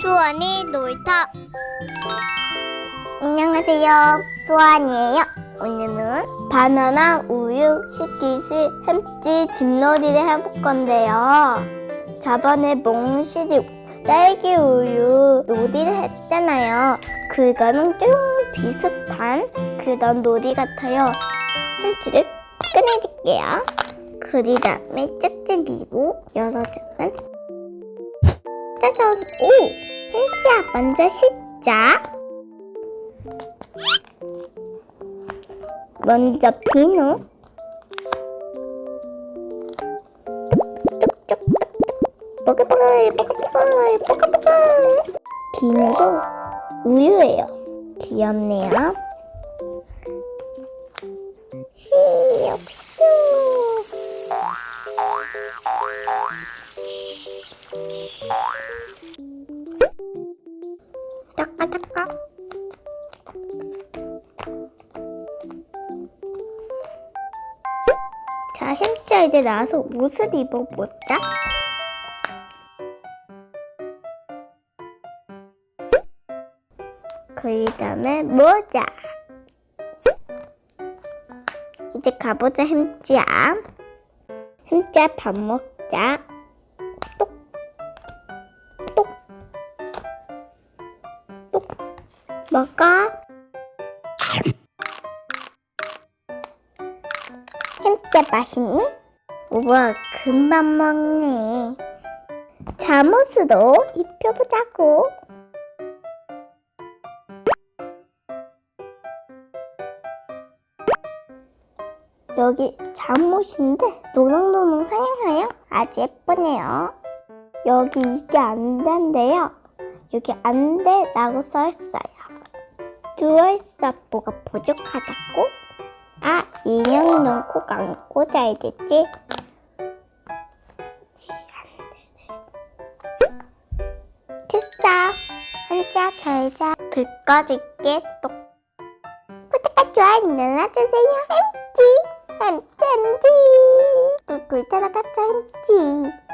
수원이 놀이터. 안녕하세요. 수원이에요. 오늘은 바나나 우유 식기시 햄찌 집놀이를 해볼 건데요. 저번에 몽실이 딸기 우유 놀이를 했잖아요. 그거는 좀 비슷한 그런 놀이 같아요. 햄찌를 꺼내줄게요 그 다음에 짝짝이로 열어주면 짜잔! 오! 햄찌야 먼저 씻자. 먼저 비누. 뽀글뽀글 뽀글뽀글 뽀글뽀글. 비누도 우유예요. 귀엽네요. 시옥시 이제 나와서 옷을 입어보자. 그 다음에 모자. 이제 가보자 햄찌야. 햄찌야 밥 먹자. 똑 똑 똑 먹어. 햄찌야 맛있니? 우와 금방 먹네. 잠옷으로 입혀보자고. 여기 잠옷인데 노랑노랑 하양하양 아주 예쁘네요. 여기 이게 안 된대요. 여기 안 돼 라고 써있어요. 누워있어 뭐가 부족하다고? 아 인형 꼭안 꽂아야 되지? 잘자. 불 꺼줄게. 또 구독과 좋아요 눌러주세요. 햄찌. 햄찌 햄찌. 꿀꿀 따라가자 햄찌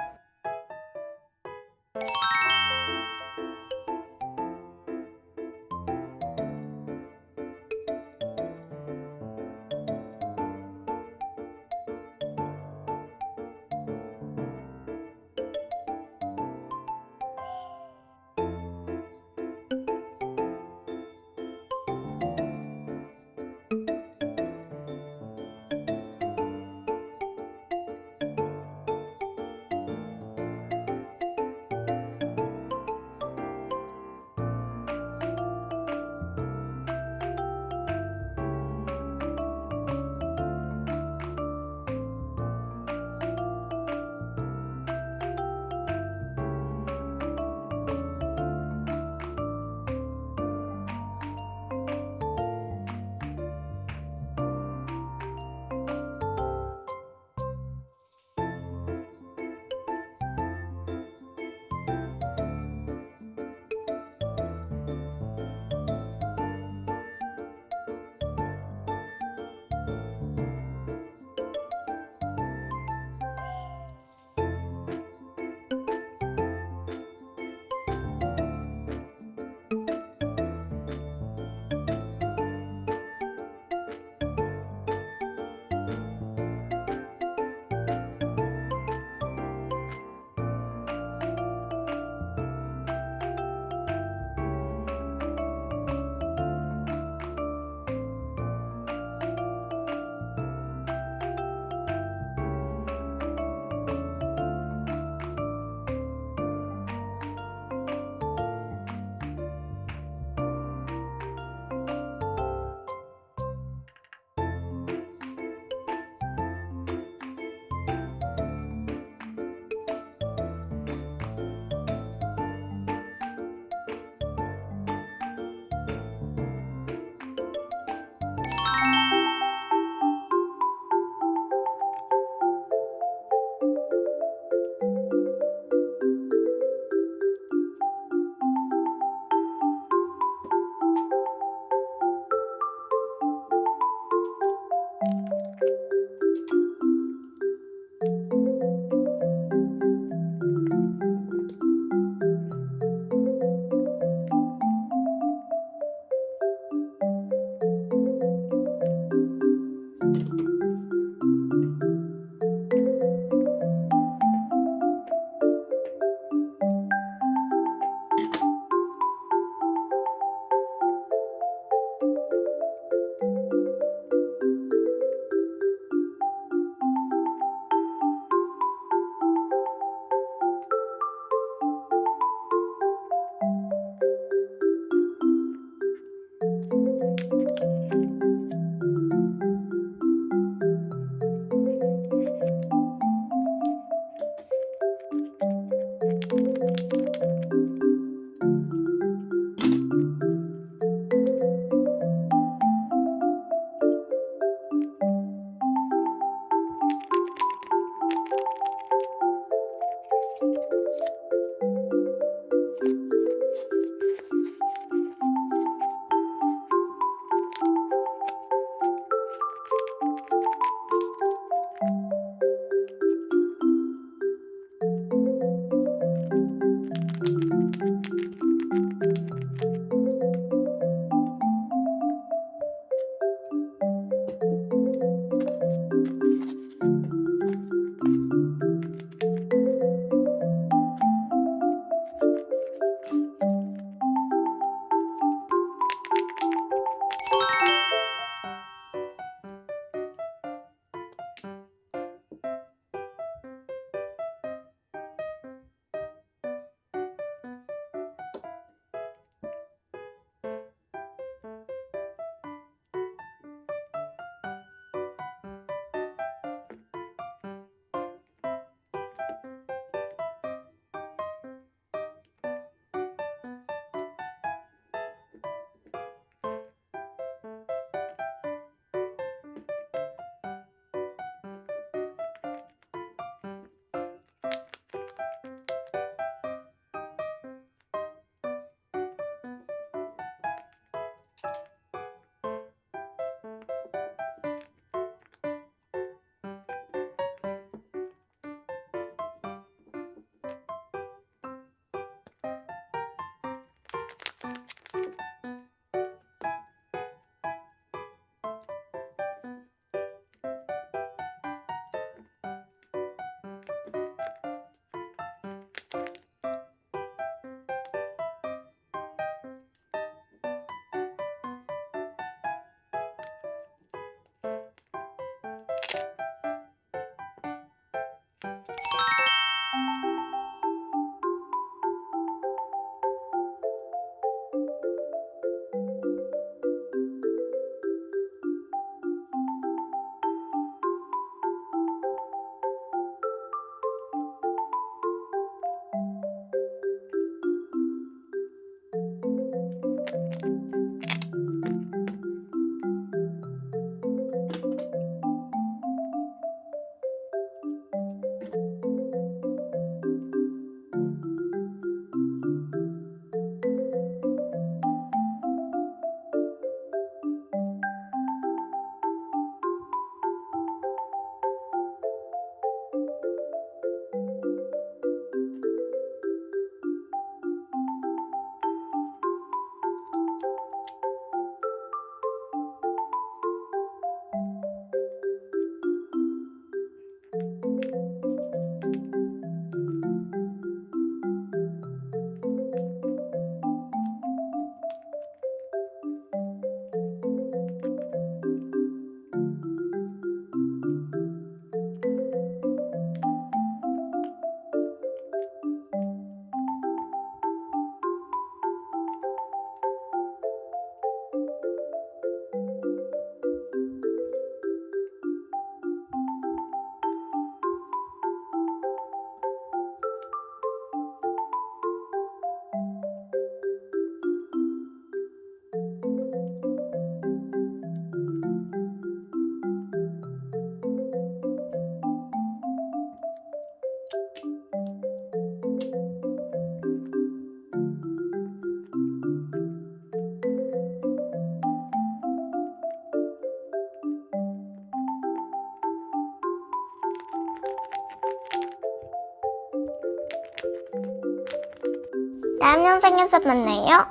다음 영상에서 만나요.